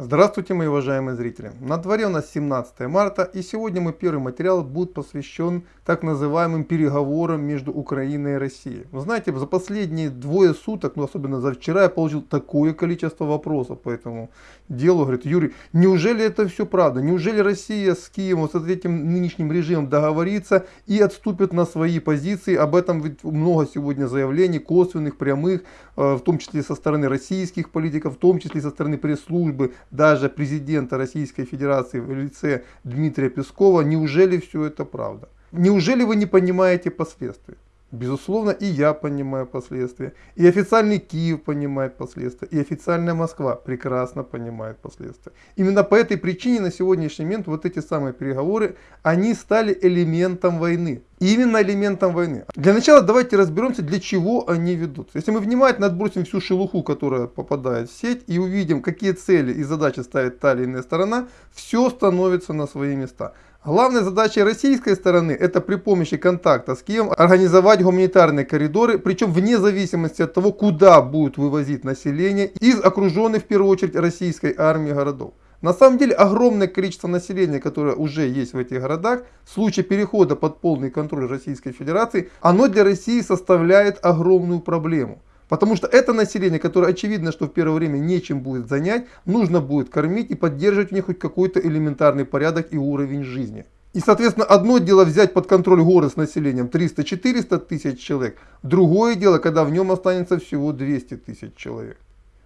Здравствуйте, мои уважаемые зрители! На дворе у нас 17 марта, и сегодня мой первый материал будет посвящен так называемым переговорам между Украиной и Россией. Вы знаете, за последние двое суток, ну особенно за вчера, я получил такое количество вопросов по этому делу. Говорит, Юрий, неужели это все правда? Неужели Россия с Киевом, с этим нынешним режимом договорится и отступит на свои позиции? Об этом ведь много сегодня заявлений, косвенных, прямых, э, в том числе со стороны российских политиков, в том числе со стороны пресс-службы даже президента Российской Федерации в лице Дмитрия Пескова, неужели все это правда? Неужели вы не понимаете последствий? Безусловно, и я понимаю последствия, и официальный Киев понимает последствия, и официальная Москва прекрасно понимает последствия. Именно по этой причине на сегодняшний момент вот эти самые переговоры, они стали элементом войны. Именно элементом войны. Для начала давайте разберемся, для чего они ведутся. Если мы внимательно отбросим всю шелуху, которая попадает в сеть, и увидим, какие цели и задачи ставит та или иная сторона, все становится на свои места. Главной задачей российской стороны это при помощи контакта с Киевом организовать гуманитарные коридоры, причем вне зависимости от того, куда будут вывозить население из окруженных в первую очередь российской армии городов. На самом деле огромное количество населения, которое уже есть в этих городах, в случае перехода под полный контроль Российской Федерации, оно для России составляет огромную проблему. Потому что это население, которое очевидно, что в первое время нечем будет занять, нужно будет кормить и поддерживать в них хоть какой-то элементарный порядок и уровень жизни. И, соответственно, одно дело взять под контроль город с населением 300-400 тысяч человек, другое дело, когда в нем останется всего 200 тысяч человек.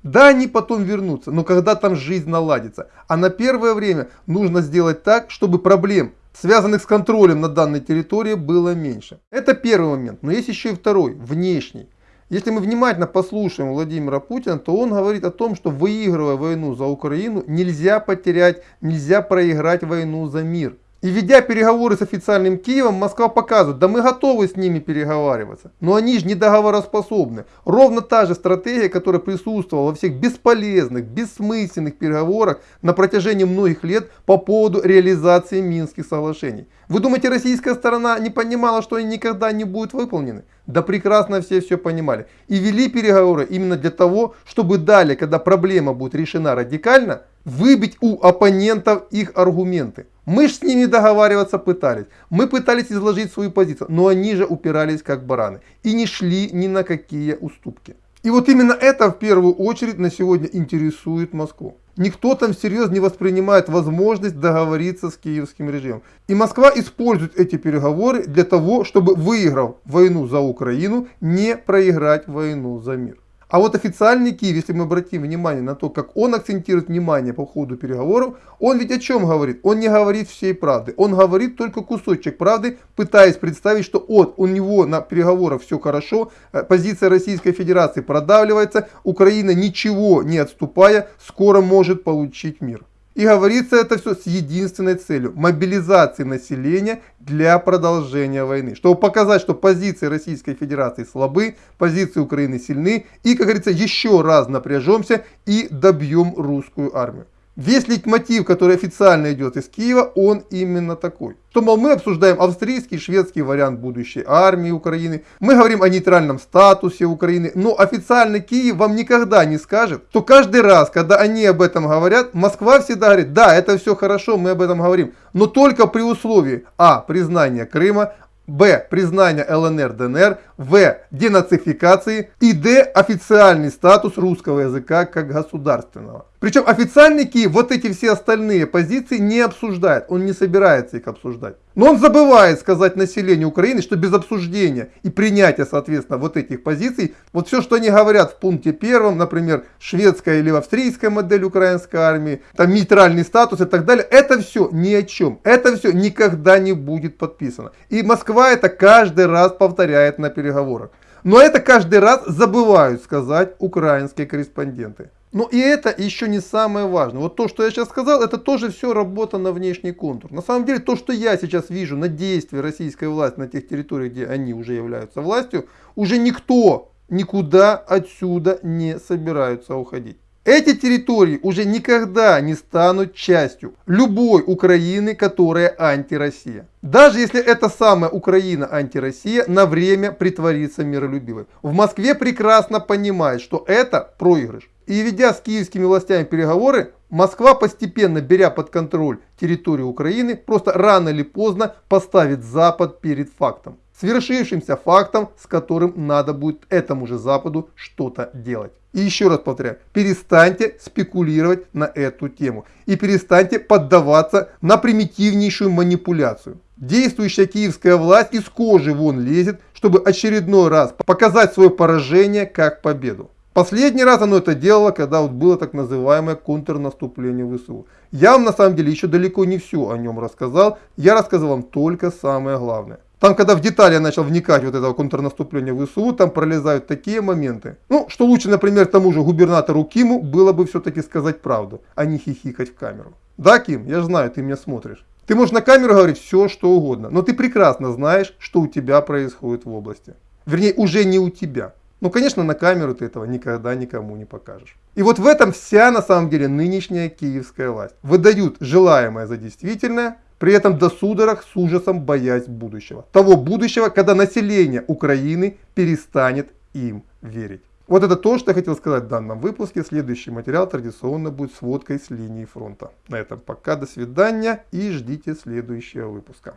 Да, они потом вернутся, но когда там жизнь наладится. А на первое время нужно сделать так, чтобы проблем, связанных с контролем на данной территории, было меньше. Это первый момент. Но есть еще и второй, внешний. Если мы внимательно послушаем Владимира Путина, то он говорит о том, что выигрывая войну за Украину, нельзя потерять, нельзя проиграть войну за мир. И ведя переговоры с официальным Киевом, Москва показывает, да мы готовы с ними переговариваться. Но они же не договороспособны. Ровно та же стратегия, которая присутствовала во всех бесполезных, бессмысленных переговорах на протяжении многих лет по поводу реализации Минских соглашений. Вы думаете, российская сторона не понимала, что они никогда не будут выполнены? Да прекрасно все все понимали. И вели переговоры именно для того, чтобы далее, когда проблема будет решена радикально, выбить у оппонентов их аргументы. Мы же с ними договариваться пытались. Мы пытались изложить свою позицию, но они же упирались как бараны. И не шли ни на какие уступки. И вот именно это в первую очередь на сегодня интересует Москву. Никто там всерьез не воспринимает возможность договориться с киевским режимом. И Москва использует эти переговоры для того, чтобы выиграв войну за Украину, не проиграть войну за мир. А вот официальный Киев, если мы обратим внимание на то, как он акцентирует внимание по ходу переговоров, он ведь о чем говорит? Он не говорит всей правды. Он говорит только кусочек правды, пытаясь представить, что от у него на переговорах все хорошо, э, позиция Российской Федерации продавливается, Украина ничего не отступая, скоро может получить мир. И говорится это все с единственной целью – мобилизации населения для продолжения войны. Чтобы показать, что позиции Российской Федерации слабы, позиции Украины сильны. И, как говорится, еще раз напряжемся и добьем русскую армию. Весь лейтмотив, который официально идет из Киева, он именно такой. Что, мол, мы обсуждаем австрийский, шведский вариант будущей армии Украины, мы говорим о нейтральном статусе Украины, но официально Киев вам никогда не скажет, что каждый раз, когда они об этом говорят, Москва всегда говорит, да, это все хорошо, мы об этом говорим, но только при условии а. признания Крыма, Б. Признание ЛНР, ДНР. В. Денацификации. И Д. Официальный статус русского языка как государственного. Причем официальный Киев вот эти все остальные позиции не обсуждает. Он не собирается их обсуждать. Но он забывает сказать населению Украины, что без обсуждения и принятия, соответственно, вот этих позиций, вот все, что они говорят в пункте первом, например, шведская или австрийская модель украинской армии, там нейтральный статус и так далее, это все ни о чем. Это все никогда не будет подписано. И Москва это каждый раз повторяет на переговорах. Но это каждый раз забывают сказать украинские корреспонденты. Но и это еще не самое важное. Вот то, что я сейчас сказал, это тоже все работа на внешний контур. На самом деле, то, что я сейчас вижу на действия российской власти на тех территориях, где они уже являются властью, уже никто никуда отсюда не собираются уходить. Эти территории уже никогда не станут частью любой Украины, которая антироссия. Даже если эта самая Украина антироссия на время притворится миролюбивой. В Москве прекрасно понимают, что это проигрыш. И ведя с киевскими властями переговоры, Москва, постепенно беря под контроль территорию Украины, просто рано или поздно поставит Запад перед фактом. Свершившимся фактом, с которым надо будет этому же Западу что-то делать. И еще раз повторяю, перестаньте спекулировать на эту тему. И перестаньте поддаваться на примитивнейшую манипуляцию. Действующая киевская власть из кожи вон лезет, чтобы очередной раз показать свое поражение как победу. Последний раз оно это делало, когда вот было так называемое контрнаступление ВСУ. Я вам на самом деле еще далеко не все о нем рассказал. Я рассказал вам только самое главное. Там, когда в детали я начал вникать вот этого контрнаступления ВСУ, там пролезают такие моменты. Ну, что лучше, например, тому же губернатору Киму было бы все-таки сказать правду, а не хихикать в камеру. Да, Ким, я знаю, ты меня смотришь. Ты можешь на камеру говорить все, что угодно, но ты прекрасно знаешь, что у тебя происходит в области. Вернее, уже не у тебя. Ну, конечно, на камеру ты этого никогда никому не покажешь. И вот в этом вся, на самом деле, нынешняя киевская власть. Выдают желаемое за действительное, при этом до судорог с ужасом боясь будущего. Того будущего, когда население Украины перестанет им верить. Вот это то, что я хотел сказать в данном выпуске. Следующий материал традиционно будет сводкой с линии фронта. На этом пока, до свидания и ждите следующего выпуска.